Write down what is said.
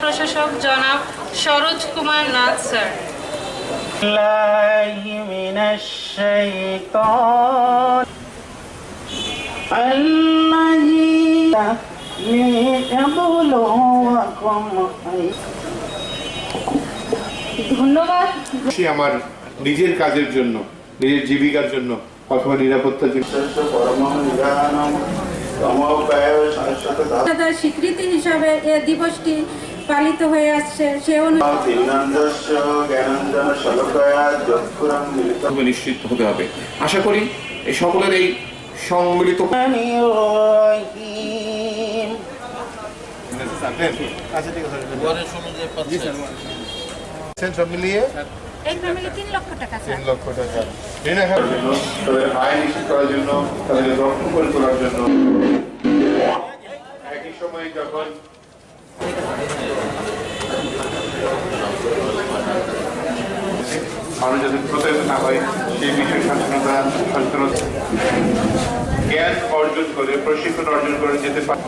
প্রশাসক জনাব কুমার নাথ স্যার। আমার নিজের কাজের জন্য নিজের জীবিকার জন্য অথবা নিরাপত্তার জন্য। স্বীকৃতি হিসাবে এ দিবসটি পালিত হয়ে আসছে। সে অনুযায়ী নিশ্চিত হতে হবে। আশা করি এই সকলের এই সম্মিলিত লক্ষ টাকা তিন লক্ষ টাকা যখন মানুষ যাতে প্রতারিত না হয় সেই বিষয়ে সচেতনতা সচেতনতা জ্ঞান অর্জন করে প্রশিক্ষণ অর্জন করে যেতে পারে।